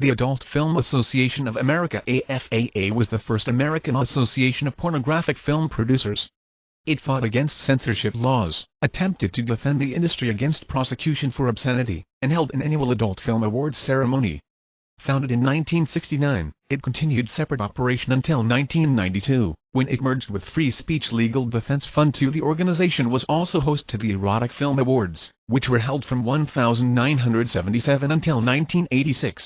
The Adult Film Association of America AFAA was the first American association of pornographic film producers. It fought against censorship laws, attempted to defend the industry against prosecution for obscenity, and held an annual Adult Film Awards ceremony. Founded in 1969, it continued separate operation until 1992, when it merged with Free Speech Legal Defense Fund II. The organization was also host to the Erotic Film Awards, which were held from 1977 until 1986.